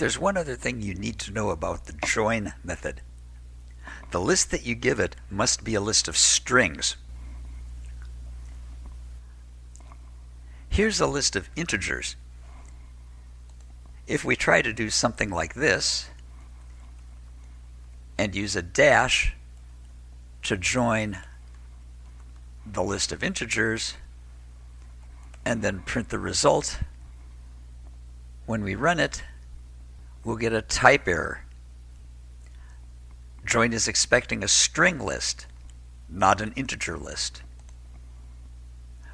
There's one other thing you need to know about the join method. The list that you give it must be a list of strings. Here's a list of integers. If we try to do something like this and use a dash to join the list of integers and then print the result, when we run it, we'll get a type error. Join is expecting a string list, not an integer list.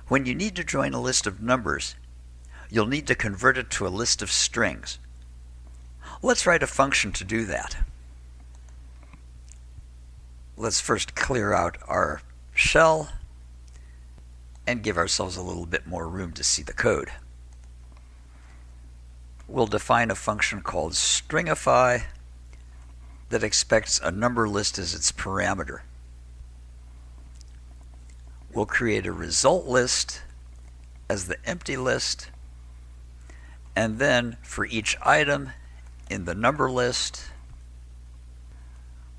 When you need to join a list of numbers, you'll need to convert it to a list of strings. Let's write a function to do that. Let's first clear out our shell and give ourselves a little bit more room to see the code we'll define a function called stringify that expects a number list as its parameter. We'll create a result list as the empty list and then for each item in the number list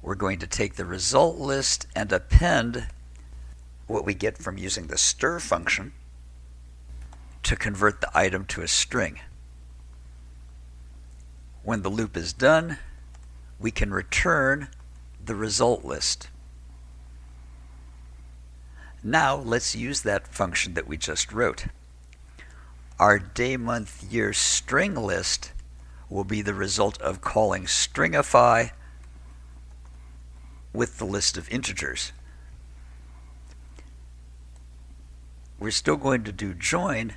we're going to take the result list and append what we get from using the str function to convert the item to a string. When the loop is done, we can return the result list. Now let's use that function that we just wrote. Our day, month, year string list will be the result of calling stringify with the list of integers. We're still going to do join,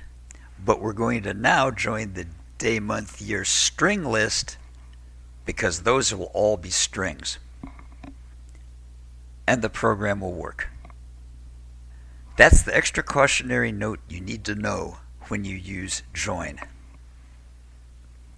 but we're going to now join the day, month, year string list because those will all be strings. And the program will work. That's the extra cautionary note you need to know when you use join.